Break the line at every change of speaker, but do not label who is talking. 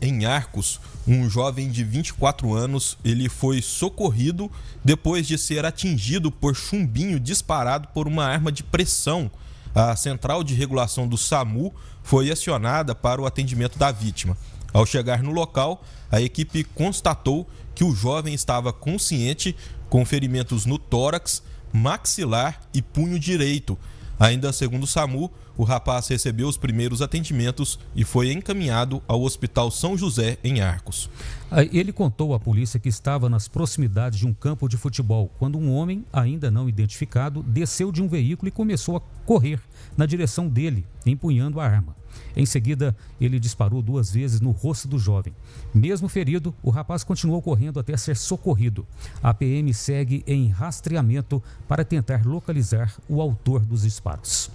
em Arcos, um jovem de 24 anos, ele foi socorrido depois de ser atingido por chumbinho disparado por uma arma de pressão. A central de regulação do SAMU foi acionada para o atendimento da vítima. Ao chegar no local, a equipe constatou que o jovem estava consciente, com ferimentos no tórax, maxilar e punho direito. Ainda segundo o SAMU, o rapaz recebeu os primeiros atendimentos e foi encaminhado ao Hospital São José, em Arcos.
Ele contou à polícia que estava nas proximidades de um campo de futebol quando um homem, ainda não identificado, desceu de um veículo e começou a correr na direção dele, empunhando a arma. Em seguida, ele disparou duas vezes no rosto do jovem. Mesmo ferido, o rapaz continuou correndo até ser socorrido. A PM segue em rastreamento para tentar localizar o autor dos disparos.